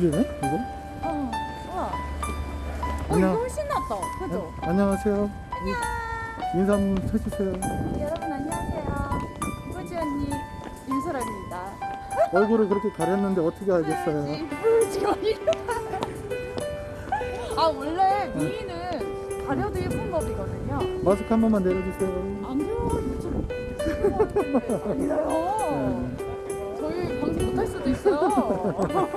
이거? 어, 우와. 어, 이거 훨씬 낫다. 그죠? 네, 안녕하세요. 안녕. 인사 한번 해주세요. 여러분 안녕하세요. 꾸지 언니 윤소라입니다. 얼굴을 그렇게 가렸는데 어떻게 알겠어요? 뿌지 언니. 아 원래 네. 미인은 가려도 예쁜 법이거든요. 마스크 한 번만 내려주세요. 안 돼요 유튜브 아니에요. 저희 방송 못할 수도 있어요.